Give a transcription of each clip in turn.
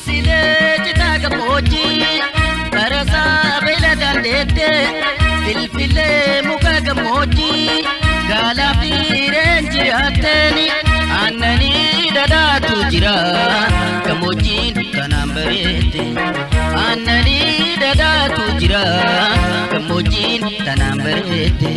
Silsilee citaa gammoojjii barasaa bela dandeettee filfilee muka gammoojjii gaalaa fi reenji hatteeni aannanii dhadhaatu jira gammoojjiin kanaan bareette aannanii dhadhaatu jira gammoojjiin kanaan bareette.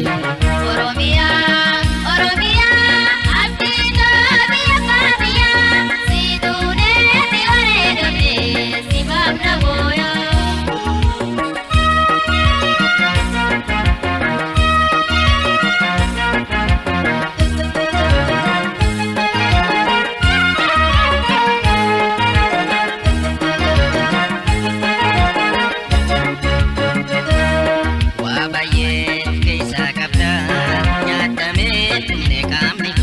keessa qabda nyaatamee humne qaamni.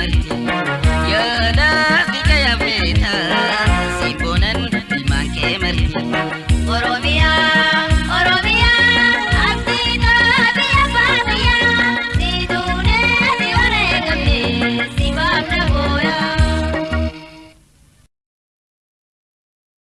Martín.